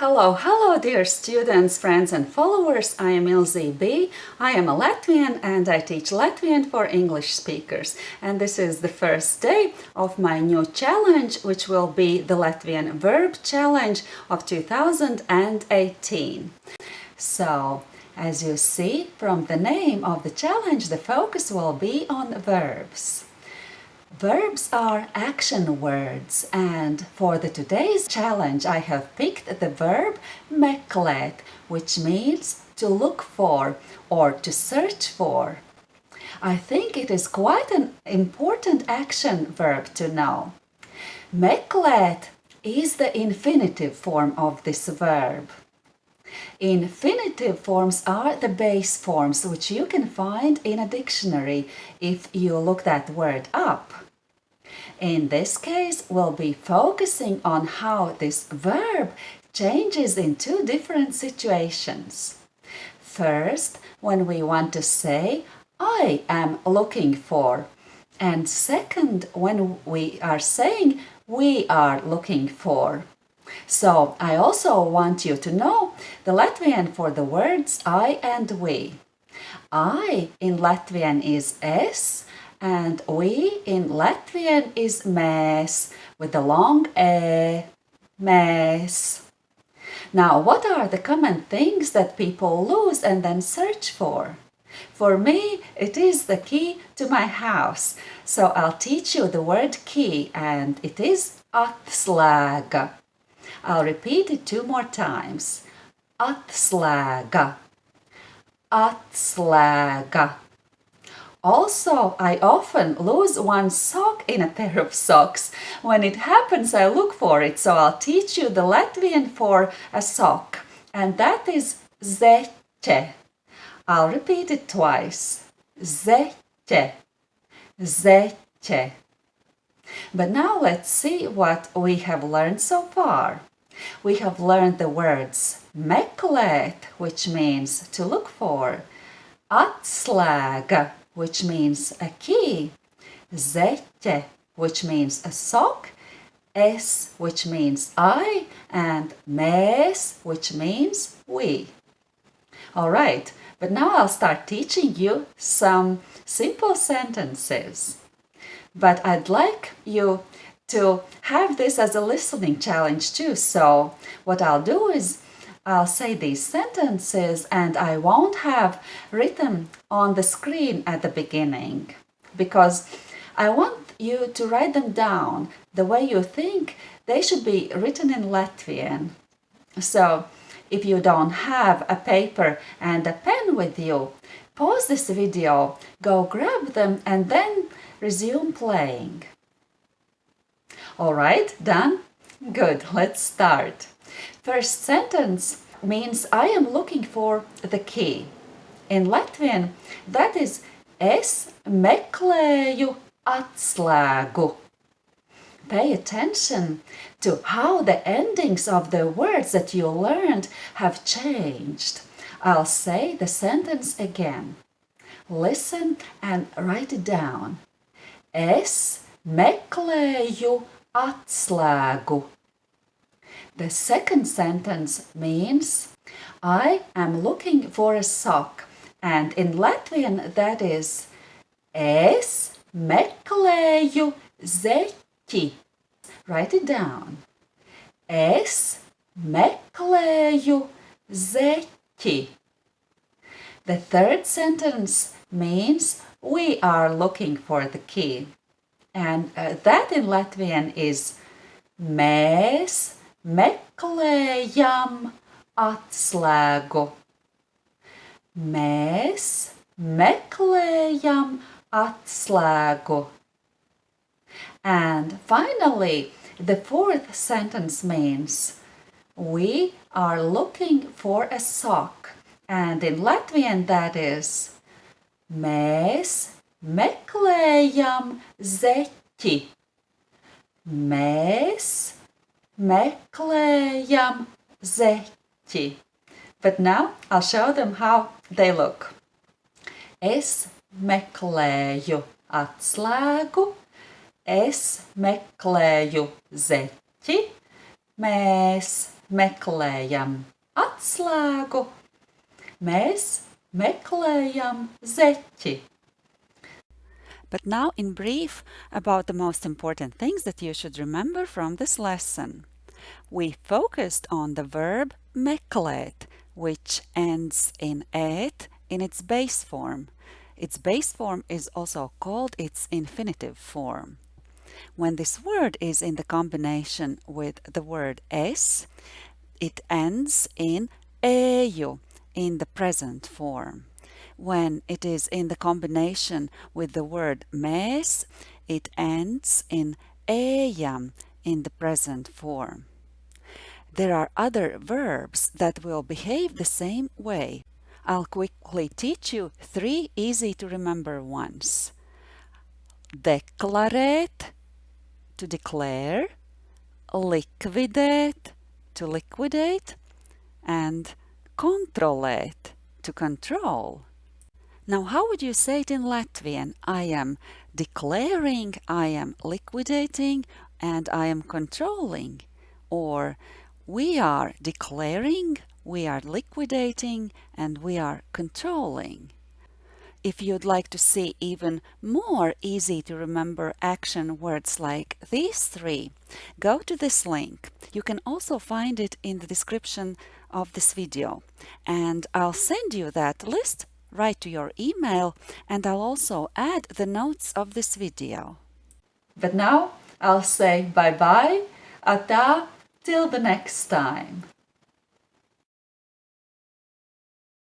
Hello, hello dear students, friends and followers. I am Ilze B. I am a Latvian and I teach Latvian for English speakers. And this is the first day of my new challenge, which will be the Latvian Verb Challenge of 2018. So, as you see from the name of the challenge, the focus will be on verbs. Verbs are action words and for the today's challenge I have picked the verb meklēt which means to look for or to search for. I think it is quite an important action verb to know. Meklēt is the infinitive form of this verb. Infinitive forms are the base forms which you can find in a dictionary if you look that word up. In this case, we'll be focusing on how this verb changes in two different situations. First, when we want to say, I am looking for. And second, when we are saying, we are looking for. So I also want you to know the Latvian for the words I and we. I in Latvian is es and we in Latvian is mēs with the long e, mēs. Now, what are the common things that people lose and then search for? For me, it is the key to my house. So I'll teach you the word key and it is atslēga. I'll repeat it two more times. Atslēga. Atslēga. Also, I often lose one sock in a pair of socks. When it happens, I look for it, so I'll teach you the Latvian for a sock. And that is zeķe. I'll repeat it twice. Zeķe. Zeķe. But now let's see what we have learned so far. We have learned the words meklēt, which means to look for, atslēga, which means a key, zeķe, which means a sock, es, which means I, and mēs, which means we. All right, but now I'll start teaching you some simple sentences. But I'd like you to have this as a listening challenge too. So what I'll do is I'll say these sentences and I won't have written on the screen at the beginning because I want you to write them down the way you think they should be written in Latvian. So if you don't have a paper and a pen with you, pause this video, go grab them and then resume playing. Alright, done? Good, let's start. First sentence means I am looking for the key. In Latvian, that is es meklēju atslēgu. Pay attention to how the endings of the words that you learned have changed. I'll say the sentence again. Listen and write it down. Es meklēju atslēgu. The second sentence means I am looking for a sock and in Latvian that is Es meklēju zeķi. Write it down. Es meklēju zeķi. The third sentence means we are looking for the key. And uh, that in Latvian is mēs meklējam atslēgu. Mēs meklējam atslēgu. And finally, the fourth sentence means we are looking for a sock. And in Latvian that is mēs meklējam zeķi. Mēs meklējam. But now I'll show them how they look. Es meklēju atslēgu, es meklēju zeķi, mēs meklējam atslēgu, mēs meklējam zeķi. But now in brief about the most important things that you should remember from this lesson. We focused on the verb meklēt, which ends in ēt in its base form. Its base form is also called its infinitive form. When this word is in the combination with the word es, it ends in eju in the present form. When it is in the combination with the word mēs, it ends in ejam in the present form. There are other verbs that will behave the same way. I'll quickly teach you three easy to remember ones. Deklarēt, to declare, likvidēt, to liquidate, and kontrolēt, to control. Now, how would you say it in Latvian? I am declaring, I am liquidating, and I am controlling. Or we are declaring, we are liquidating, and we are controlling. If you'd like to see even more easy to remember action words like these three, go to this link. You can also find it in the description of this video. And I'll send you that list right to your email and I'll also add the notes of this video. But now I'll say bye-bye, ata, till the next time.